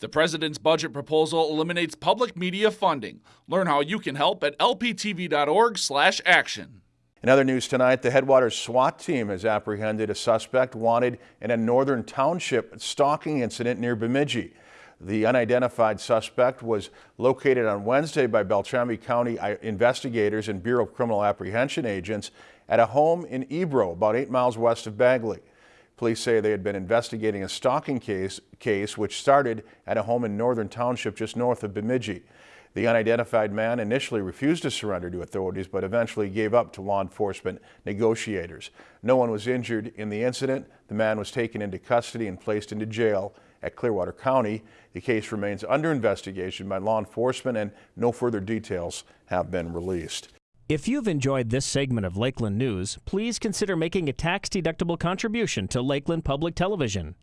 The president's budget proposal eliminates public media funding. Learn how you can help at lptv.org/action. In other news tonight, the Headwaters SWAT team has apprehended a suspect wanted in a northern township stalking incident near Bemidji. The unidentified suspect was located on Wednesday by Beltrami County uh, investigators and Bureau of Criminal Apprehension agents at a home in Ebro, about eight miles west of Bagley. Police say they had been investigating a stalking case, case which started at a home in Northern Township just north of Bemidji. The unidentified man initially refused to surrender to authorities, but eventually gave up to law enforcement negotiators. No one was injured in the incident. The man was taken into custody and placed into jail at Clearwater County. The case remains under investigation by law enforcement and no further details have been released. If you've enjoyed this segment of Lakeland News, please consider making a tax-deductible contribution to Lakeland Public Television.